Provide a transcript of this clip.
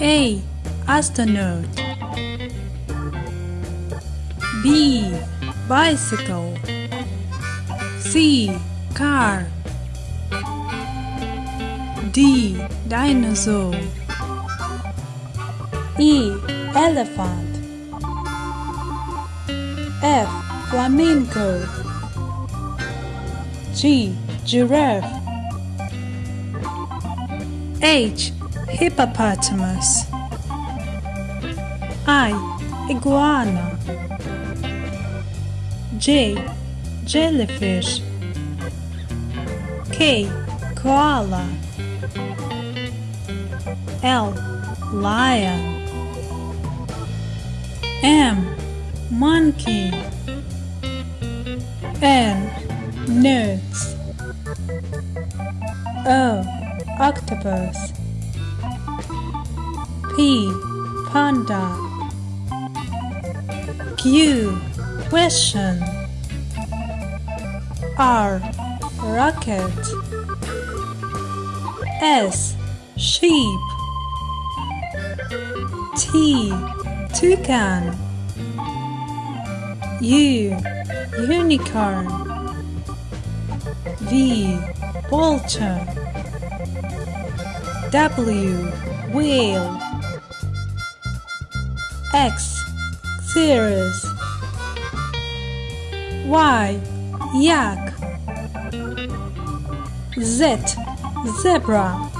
A. Astronaut B. Bicycle C. Car D. Dinosaur E. Elephant F. Flamingo G. Giraffe H. Hippopotamus I. Iguana J. Jellyfish K. Koala L. Lion M. Monkey N. Nuts O. Octopus P. Panda Q. Question R. Rocket S. Sheep T. Toucan U. Unicorn V. Vulture W. Whale X. Xerus Y. Yak Z. Zebra